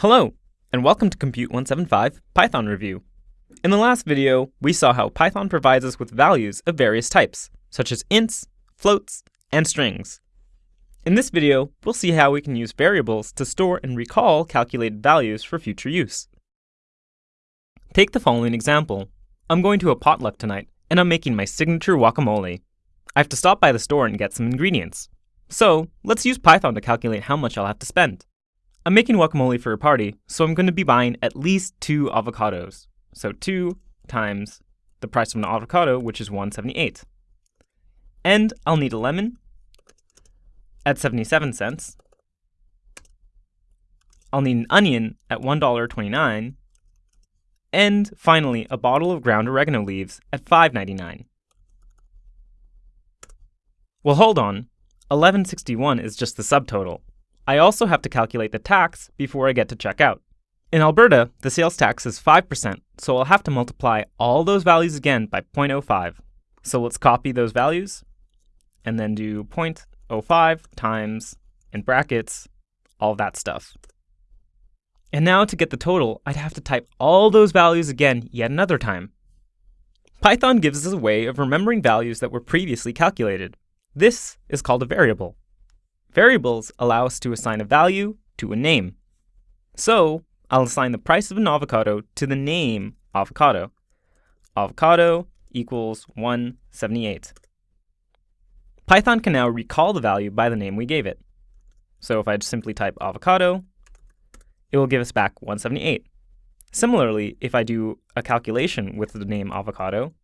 Hello, and welcome to Compute 175 Python Review. In the last video, we saw how Python provides us with values of various types, such as ints, floats, and strings. In this video, we'll see how we can use variables to store and recall calculated values for future use. Take the following example. I'm going to a potluck tonight, and I'm making my signature guacamole. I have to stop by the store and get some ingredients. So, let's use Python to calculate how much I'll have to spend. I'm making guacamole for a party, so I'm going to be buying at least two avocados. So 2 times the price of an avocado, which is 178. And I'll need a lemon at 77 cents. I'll need an onion at $1.29. And finally, a bottle of ground oregano leaves at $5.99. Well, hold on. 1161 is just the subtotal. I also have to calculate the tax before I get to checkout. In Alberta, the sales tax is 5%, so I'll have to multiply all those values again by 0.05. So let's copy those values and then do 0.05 times, in brackets, all that stuff. And now to get the total, I'd have to type all those values again yet another time. Python gives us a way of remembering values that were previously calculated. This is called a variable. Variables allow us to assign a value to a name. So, I'll assign the price of an avocado to the name avocado. Avocado equals 178. Python can now recall the value by the name we gave it. So if I just simply type avocado, it will give us back 178. Similarly, if I do a calculation with the name avocado,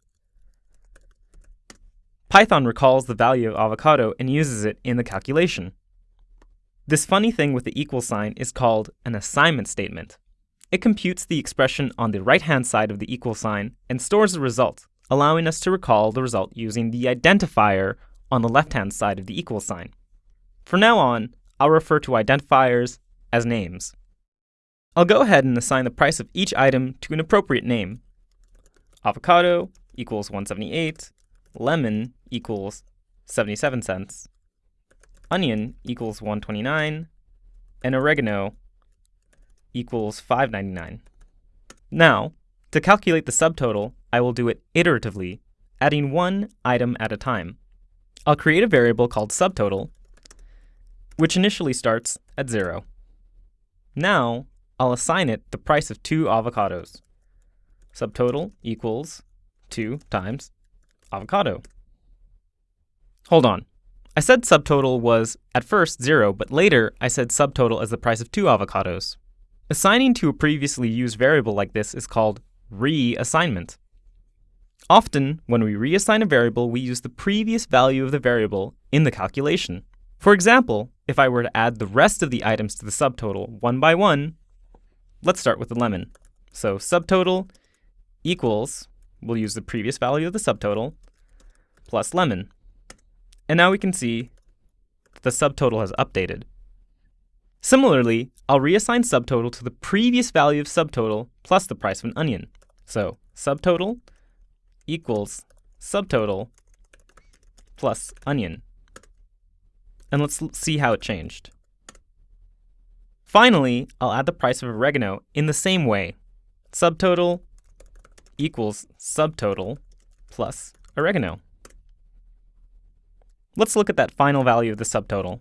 Python recalls the value of avocado and uses it in the calculation. This funny thing with the equal sign is called an assignment statement. It computes the expression on the right-hand side of the equal sign and stores the result, allowing us to recall the result using the identifier on the left-hand side of the equal sign. From now on, I'll refer to identifiers as names. I'll go ahead and assign the price of each item to an appropriate name. Avocado equals 178, lemon equals 77 cents, onion equals 129, and oregano equals 599. Now, to calculate the subtotal, I will do it iteratively, adding one item at a time. I'll create a variable called subtotal, which initially starts at 0. Now, I'll assign it the price of two avocados. Subtotal equals 2 times avocado. Hold on. I said subtotal was at first 0, but later I said subtotal as the price of two avocados. Assigning to a previously used variable like this is called reassignment. Often, when we reassign a variable, we use the previous value of the variable in the calculation. For example, if I were to add the rest of the items to the subtotal one by one, let's start with the lemon. So subtotal equals, we'll use the previous value of the subtotal, plus lemon. And now we can see the subtotal has updated. Similarly, I'll reassign subtotal to the previous value of subtotal plus the price of an onion. So subtotal equals subtotal plus onion. And let's see how it changed. Finally, I'll add the price of oregano in the same way. Subtotal equals subtotal plus oregano. Let's look at that final value of the subtotal.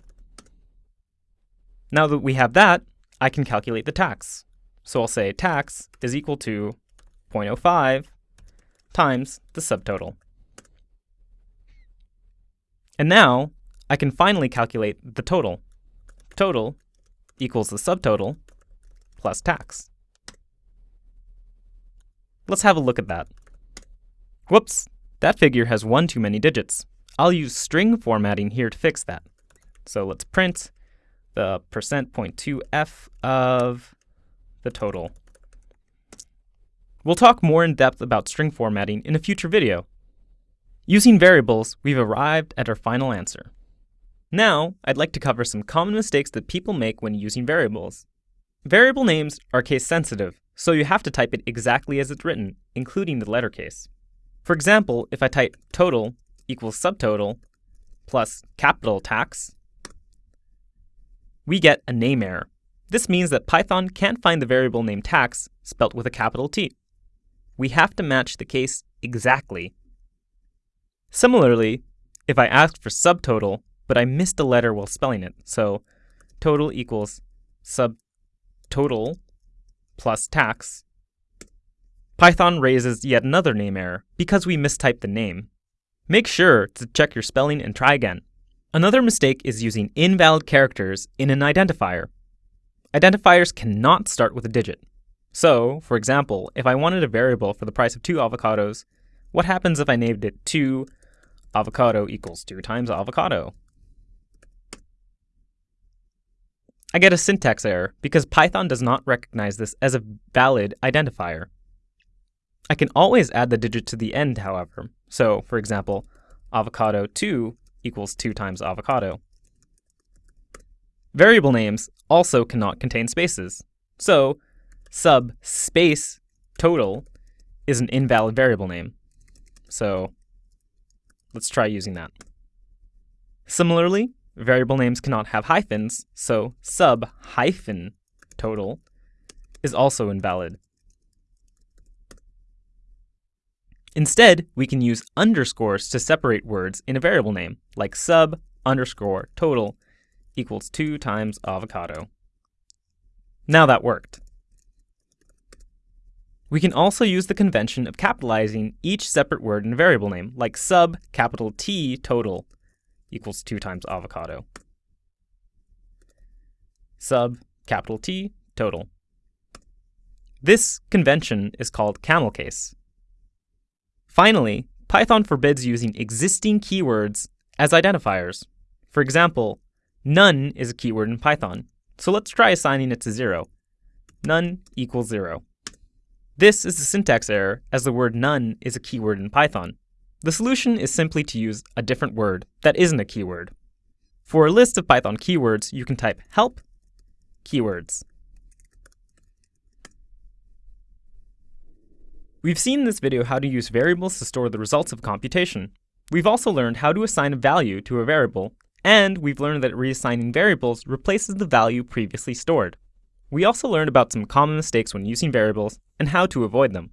Now that we have that, I can calculate the tax. So I'll say tax is equal to 0.05 times the subtotal. And now I can finally calculate the total. Total equals the subtotal plus tax. Let's have a look at that. Whoops, that figure has one too many digits. I'll use string formatting here to fix that. So let's print the percent point two f of the total. We'll talk more in depth about string formatting in a future video. Using variables, we've arrived at our final answer. Now, I'd like to cover some common mistakes that people make when using variables. Variable names are case sensitive, so you have to type it exactly as it's written, including the letter case. For example, if I type total equals subtotal plus capital tax, we get a name error. This means that Python can't find the variable name tax spelt with a capital T. We have to match the case exactly. Similarly, if I asked for subtotal, but I missed a letter while spelling it, so total equals subtotal plus tax, Python raises yet another name error because we mistyped the name. Make sure to check your spelling and try again. Another mistake is using invalid characters in an identifier. Identifiers cannot start with a digit. So, for example, if I wanted a variable for the price of two avocados, what happens if I named it 2 avocado equals 2 times avocado? I get a syntax error because Python does not recognize this as a valid identifier. I can always add the digit to the end, however. So, for example, avocado 2 equals 2 times avocado. Variable names also cannot contain spaces. So, sub space total is an invalid variable name. So, let's try using that. Similarly, variable names cannot have hyphens, so sub hyphen total is also invalid. Instead, we can use underscores to separate words in a variable name, like sub underscore total equals 2 times avocado. Now that worked. We can also use the convention of capitalizing each separate word in a variable name, like sub capital T total equals 2 times avocado. Sub capital T total. This convention is called camel case. Finally, Python forbids using existing keywords as identifiers. For example, none is a keyword in Python, so let's try assigning it to 0. None equals 0. This is a syntax error, as the word none is a keyword in Python. The solution is simply to use a different word that isn't a keyword. For a list of Python keywords, you can type help keywords. We've seen in this video how to use variables to store the results of computation. We've also learned how to assign a value to a variable, and we've learned that reassigning variables replaces the value previously stored. We also learned about some common mistakes when using variables and how to avoid them.